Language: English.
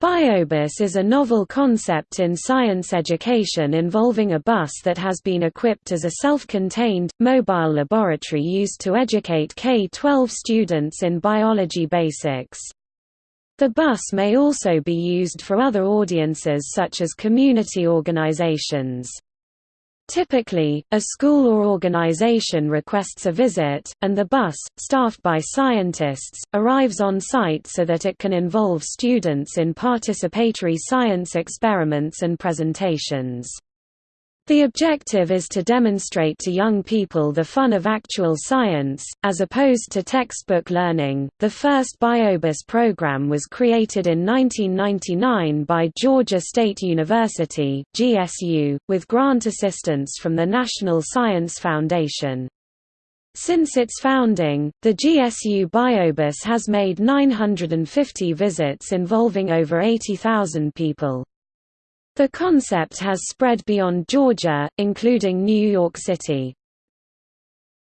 Biobus is a novel concept in science education involving a bus that has been equipped as a self-contained, mobile laboratory used to educate K-12 students in biology basics. The bus may also be used for other audiences such as community organizations. Typically, a school or organization requests a visit, and the bus, staffed by scientists, arrives on site so that it can involve students in participatory science experiments and presentations. The objective is to demonstrate to young people the fun of actual science, as opposed to textbook learning. The first BioBus program was created in 1999 by Georgia State University (GSU), with grant assistance from the National Science Foundation. Since its founding, the GSU BioBus has made 950 visits involving over 80,000 people. The concept has spread beyond Georgia, including New York City.